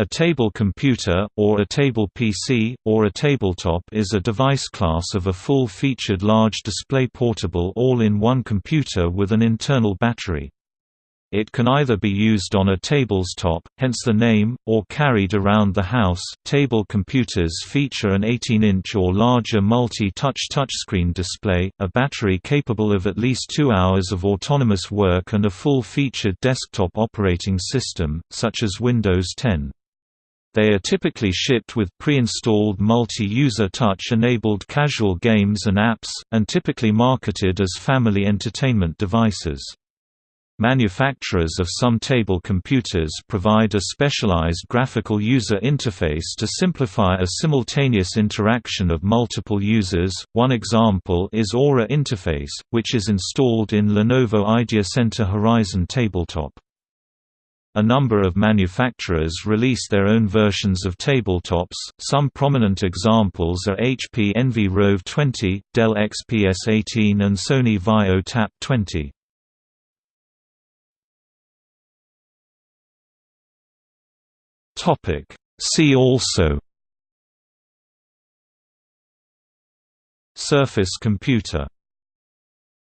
A table computer, or a table PC, or a tabletop is a device class of a full-featured large display portable all-in-one computer with an internal battery. It can either be used on a table's top, hence the name, or carried around the house. Table computers feature an 18-inch or larger multi-touch touchscreen display, a battery capable of at least two hours of autonomous work and a full-featured desktop operating system, such as Windows 10. They are typically shipped with pre-installed multi-user touch-enabled casual games and apps, and typically marketed as family entertainment devices. Manufacturers of some table computers provide a specialized graphical user interface to simplify a simultaneous interaction of multiple users. One example is Aura Interface, which is installed in Lenovo IdeaCentre Horizon tabletop. A number of manufacturers release their own versions of tabletops, some prominent examples are HP Envy Rove 20, Dell XPS 18 and Sony Vaio Tap 20. See also. Surface computer